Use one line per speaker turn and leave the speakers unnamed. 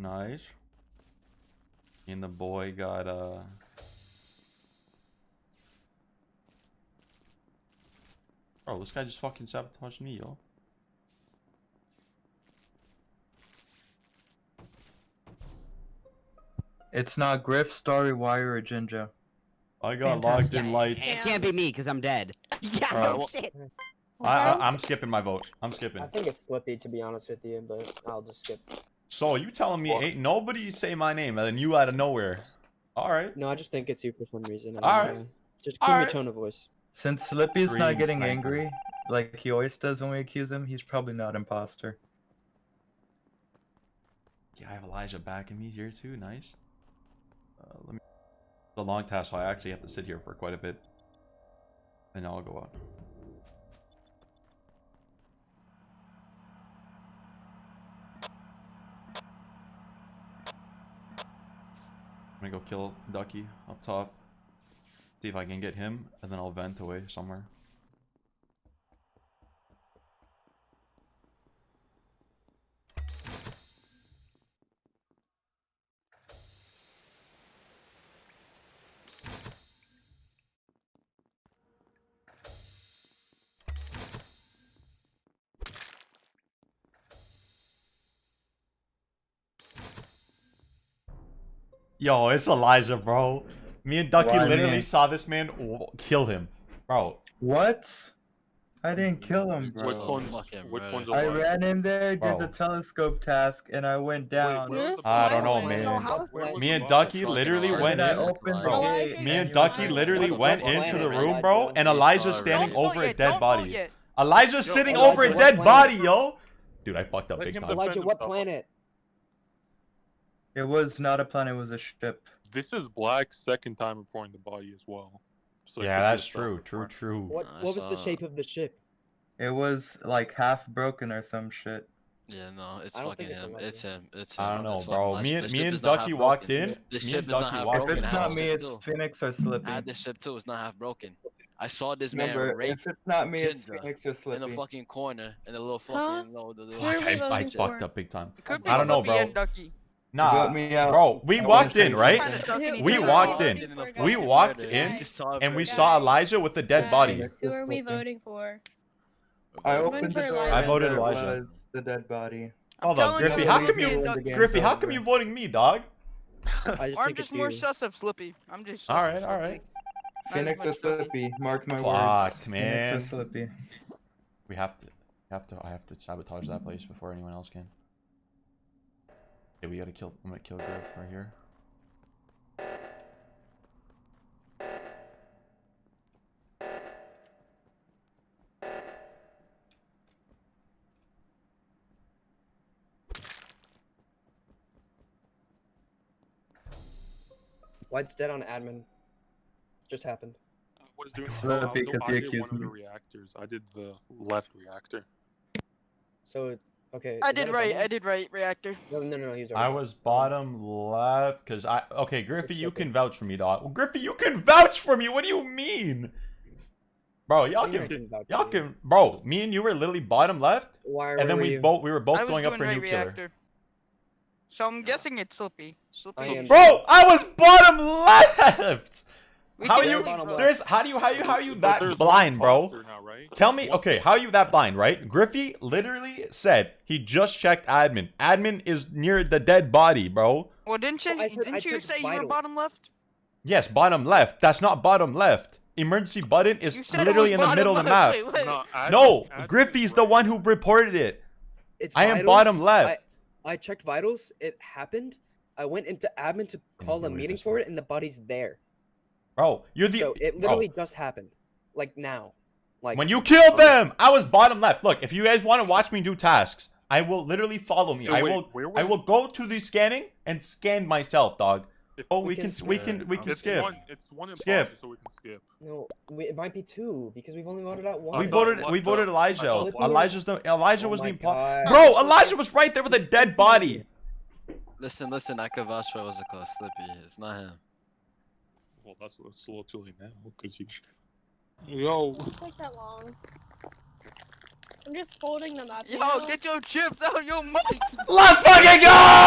Nice. And the boy got uh Bro, this guy just fucking sabotaged me, yo.
It's not Griff, Starry, Wire, or Ginger.
I got locked in lights.
It can't be me because I'm dead.
Yeah,
Bro.
no shit.
I, I I'm skipping my vote. I'm skipping.
I think it's Flippy to be honest with you, but I'll just skip.
So you telling me ain't nobody say my name and then you out of nowhere? All right.
No, I just think it's you for some reason. I
All
don't
right.
know. Just keep
All
your
right.
tone of voice.
Since Slippy's
Green
not getting
sniper.
angry, like he always does when we accuse him, he's probably not imposter.
Yeah, I have Elijah backing me here too. Nice. Uh, let me. It's a long task, so I actually have to sit here for quite a bit. And I'll go out. Gonna go kill Ducky up top. See if I can get him, and then I'll vent away somewhere. Yo, it's Elijah, bro. Me and Ducky
Why
literally
me?
saw this man kill him, bro.
What? I didn't kill him, bro.
Which
So
one? Which
right.
one's
I ran in there, did
Bro.
the telescope task, and I went down.
Wait, where was the
I don't know,
Why would
man.
Know how-
Me and? Ducky literally went in.
opened the
Elijah,
gate.
Me and Ducky literally went into the room, bro, and
He's
Elijah's standing
right.
over a dead body.
vote.
Elijah's
Yo,
sitting
Elijah,
over a dead
planet?
body, yo. Dude, I fucked up
Let
big time.
Elijah, what planet?
It was not a planet, it was a ship.
This is Black's second time reporting the body as well. So
Yeah, that's true, true, true.
What
I
What was the
uh,
shape of the ship?
It was like half broken or some shit.
Yeah, no, it's fucking
it's
him. It's him. It's him.
I don't know,
It's
bro.
fucking
Me and me and Ducky walked in.
The ship
and
is not
Ducky
half
walked
If it's not me, it's
too.
Phoenix or
I
Slippy.
had the ship too. It's not half broken. I saw this man rape
if it's not me, it's Phoenix or Slippy.
in the fucking corner in the little fucking no, the, the little
we
I, I fucked up big time.
It could be
I don't know, bro.
And Ducky.
Nah,
me out.
bro, we
I
walked in, right?
Trying to suck
Who-
in
We
each
who
other.
are
walked in. We walked in, and we saw Elijah with a dead body.
Who are we voting for?
I
I'm
opened the
for
door.
Elijah.
I voted Elijah.
was the dead body.
I'm
Hold up,
telling
Griffy. How come you,
and
the
Ducky-
game.
Griffy? How come you voting me, dog?
I just
I'm just
it's
more
you.
sus of Slippy. I'm just.
All
sus
right,
of
all
Slippy.
right.
Not as
Phoenix or. Slippy. Mark my
Fuck,
words.
man.
Phoenix or Slippy.
We have to, have to. I have to sabotage that place before anyone else can. Okay, we gotta kill. I'm gonna kill Griff right here.
White's dead on admin. Just happened.
Uh, I was doing.
It's
no, I, was
because
I
he
did
accused
one of the reactors. I did the left reactor.
So it- okay.
I did right. I did right. Reactor.
No, no, no, no. He's
I was bottom left because I. Okay, Griffy, you can vouch for me, dog. Well, Griffy, you can vouch for me. What do you mean, bro? Y'all
What do you
can,
mean I can vouch
y'all can, bro. Me and you were literally bottom left,
Why?
and then
were
we
you?
both we were both
I was
going
doing
up for
right
nuclear.
reactor. So I'm guessing it's Slippy. Slippy.
I
Bro, I was bottom left.
We
How
can
you?
leave,
bottom
bro.
left.
There's how do you how you how you that blind, bro?
Now, right?
Tell me, okay, how are you that blind, right? Griffy literally said he just checked admin. Admin is near the dead body, bro.
Well, didn't you?
Well, said
didn't you
checked
say you were bottom left?
Yes, bottom left. That's not bottom left. Emergency button is
You said it
literally in the
bottom
middle of the
left.
map.
Wait, wait.
No, admin-
No,
admin
Griffy's
is
the one who reported it.
It's
I am bottom left.
I, I checked vitals. It happened. I went into admin to call a meeting for it, and the body's there.
Bro, you're the
so it
bro,
literally just happened, like now, like
when you killed um, them, I was bottom left. Look, if you guys want to watch me do tasks, I will literally follow me.
So
I
wait,
will
where
I will go to the scanning and scan myself, dog.
If-
Oh,
We
we
can
can we can we can
it's
skip.
One, it's one
Skip.
so we can skip.
no, we, it might be two because we've only voted out one.
We voted we voted
I
Elijah. Elijah's the Elijah
Oh
was the oh
my
impo-
God.
Bro, Elijah was right there with a dead body.
Listen, listen. I could vouch for what's it called, Slippy. It's not him.
Well, that's it's a little too late now because you. Yo,
Don't take that long. I'm just folding them up. you know?
get your chips out of your mic.
Let's fucking go!